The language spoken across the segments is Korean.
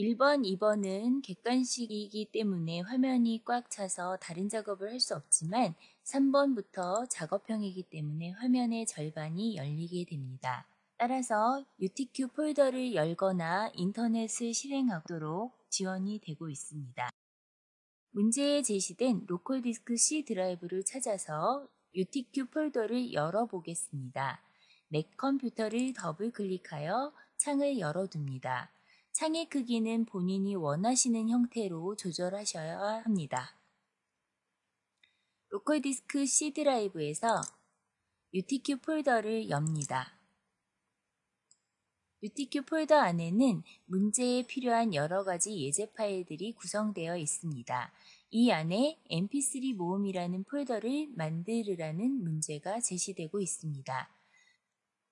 1번, 2번은 객관식이기 때문에 화면이 꽉 차서 다른 작업을 할 수 없지만 3번부터 작업형이기 때문에 화면의 절반이 열리게 됩니다. 따라서 UTQ 폴더를 열거나 인터넷을 실행하도록 지원이 되고 있습니다. 문제에 제시된 local 디스크 C 드라이브를 찾아서 UTQ 폴더를 열어보겠습니다. 내 컴퓨터를 더블 클릭하여 창을 열어둡니다. 창의 크기는 본인이 원하시는 형태로 조절하셔야 합니다. local 디스크 C 드라이브에서 UTQ 폴더를 엽니다. UTQ 폴더 안에는 문제에 필요한 여러 가지 예제 파일들이 구성되어 있습니다. 이 안에 mp3 모음이라는 폴더를 만들으라는 문제가 제시되고 있습니다.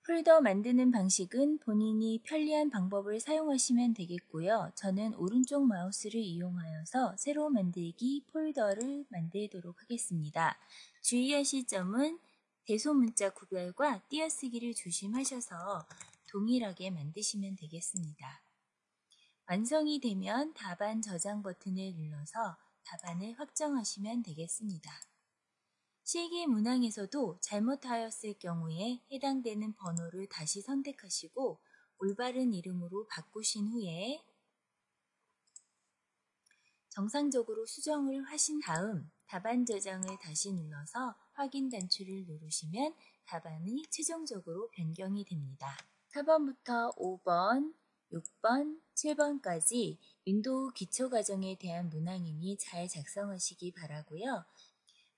폴더 만드는 방식은 본인이 편리한 방법을 사용하시면 되겠고요. 저는 오른쪽 마우스를 이용하여서 새로 만들기 폴더를 만들도록 하겠습니다. 주의하실 점은 대소문자 구별과 띄어쓰기를 조심하셔서 동일하게 만드시면 되겠습니다. 완성이 되면 답안 저장 버튼을 눌러서 답안을 확정하시면 되겠습니다. 실기 문항에서도 잘못하였을 경우에 해당되는 번호를 다시 선택하시고 올바른 이름으로 바꾸신 후에 정상적으로 수정을 하신 다음 답안 저장을 다시 눌러서 확인 단추를 누르시면 답안이 최종적으로 변경이 됩니다. 4번부터 5번, 6번, 7번까지 윈도우 기초 과정에 대한 문항이니 잘 작성하시기 바라고요.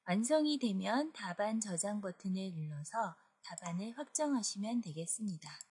완성이 되면 답안 저장 버튼을 눌러서 답안을 확정하시면 되겠습니다.